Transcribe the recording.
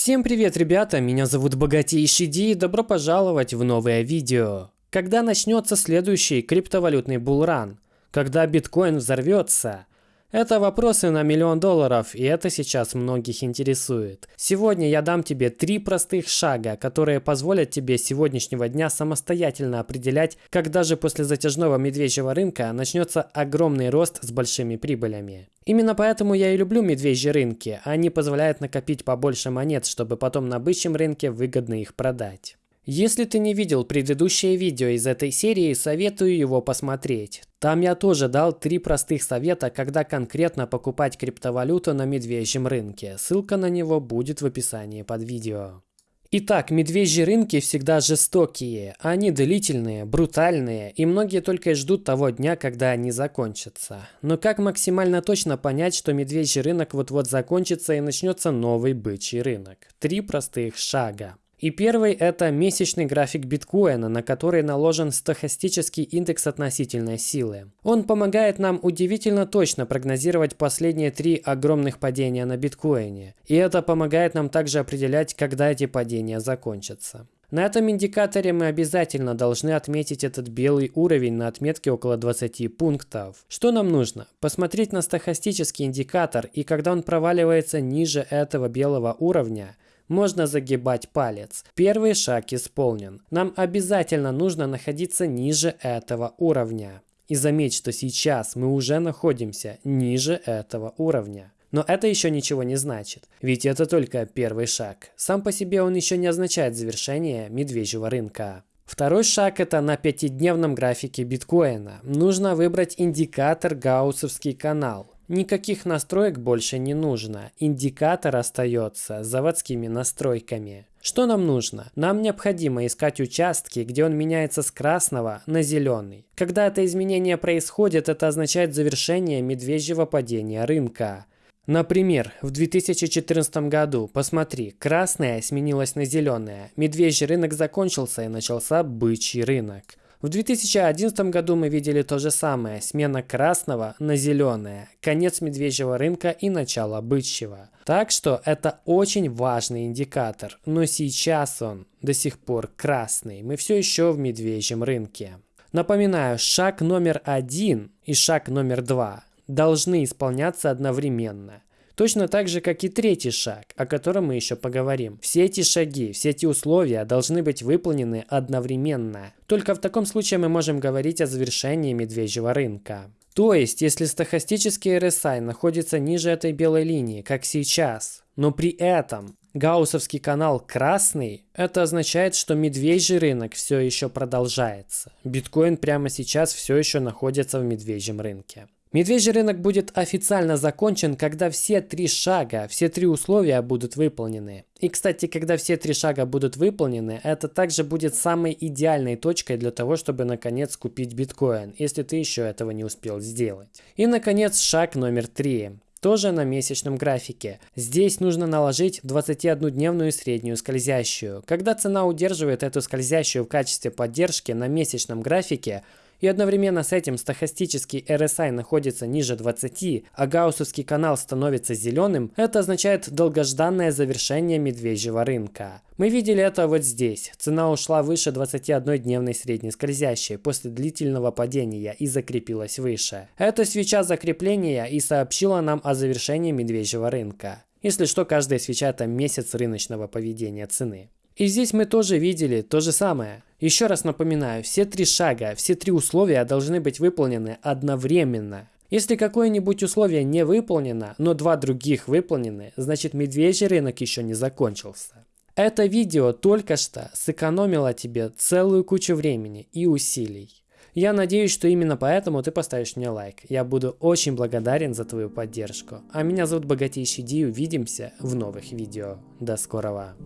Всем привет, ребята! Меня зовут Богатейший Ди и добро пожаловать в новое видео. Когда начнется следующий криптовалютный булран? Когда биткоин взорвется? Это вопросы на миллион долларов, и это сейчас многих интересует. Сегодня я дам тебе три простых шага, которые позволят тебе с сегодняшнего дня самостоятельно определять, когда же после затяжного медвежьего рынка начнется огромный рост с большими прибылями. Именно поэтому я и люблю медвежьи рынки, они позволяют накопить побольше монет, чтобы потом на бычьем рынке выгодно их продать. Если ты не видел предыдущее видео из этой серии, советую его посмотреть. Там я тоже дал три простых совета, когда конкретно покупать криптовалюту на медвежьем рынке. Ссылка на него будет в описании под видео. Итак, медвежьи рынки всегда жестокие, они длительные, брутальные, и многие только и ждут того дня, когда они закончатся. Но как максимально точно понять, что медвежий рынок вот-вот закончится и начнется новый бычий рынок? Три простых шага. И первый это месячный график биткоина, на который наложен стохастический индекс относительной силы. Он помогает нам удивительно точно прогнозировать последние три огромных падения на биткоине. И это помогает нам также определять, когда эти падения закончатся. На этом индикаторе мы обязательно должны отметить этот белый уровень на отметке около 20 пунктов. Что нам нужно? Посмотреть на стохастический индикатор и когда он проваливается ниже этого белого уровня – можно загибать палец. Первый шаг исполнен. Нам обязательно нужно находиться ниже этого уровня. И заметь, что сейчас мы уже находимся ниже этого уровня. Но это еще ничего не значит, ведь это только первый шаг. Сам по себе он еще не означает завершение медвежьего рынка. Второй шаг это на пятидневном графике биткоина. Нужно выбрать индикатор Гауссовский канал. Никаких настроек больше не нужно. Индикатор остается заводскими настройками. Что нам нужно? Нам необходимо искать участки, где он меняется с красного на зеленый. Когда это изменение происходит, это означает завершение медвежьего падения рынка. Например, в 2014 году, посмотри, красное сменилось на зеленое, медвежий рынок закончился и начался бычий рынок. В 2011 году мы видели то же самое, смена красного на зеленое, конец медвежьего рынка и начало бычьего. Так что это очень важный индикатор, но сейчас он до сих пор красный, мы все еще в медвежьем рынке. Напоминаю, шаг номер один и шаг номер два должны исполняться одновременно. Точно так же, как и третий шаг, о котором мы еще поговорим. Все эти шаги, все эти условия должны быть выполнены одновременно. Только в таком случае мы можем говорить о завершении медвежьего рынка. То есть, если стохастический RSI находится ниже этой белой линии, как сейчас, но при этом Гауссовский канал красный, это означает, что медвежий рынок все еще продолжается. Биткоин прямо сейчас все еще находится в медвежьем рынке. Медвежий рынок будет официально закончен, когда все три шага, все три условия будут выполнены. И, кстати, когда все три шага будут выполнены, это также будет самой идеальной точкой для того, чтобы наконец купить биткоин, если ты еще этого не успел сделать. И, наконец, шаг номер три тоже на месячном графике. Здесь нужно наложить 21-дневную среднюю скользящую. Когда цена удерживает эту скользящую в качестве поддержки на месячном графике, и одновременно с этим стохастический RSI находится ниже 20, а гауссовский канал становится зеленым, это означает долгожданное завершение медвежьего рынка. Мы видели это вот здесь. Цена ушла выше 21-дневной средней скользящей после длительного падения и закрепилась выше. Эта свеча закрепления и сообщила нам о завершении медвежьего рынка. Если что, каждая свеча это месяц рыночного поведения цены. И здесь мы тоже видели то же самое. Еще раз напоминаю, все три шага, все три условия должны быть выполнены одновременно. Если какое-нибудь условие не выполнено, но два других выполнены, значит медвежий рынок еще не закончился. Это видео только что сэкономило тебе целую кучу времени и усилий. Я надеюсь, что именно поэтому ты поставишь мне лайк. Я буду очень благодарен за твою поддержку. А меня зовут Богатейший Ди. Увидимся в новых видео. До скорого.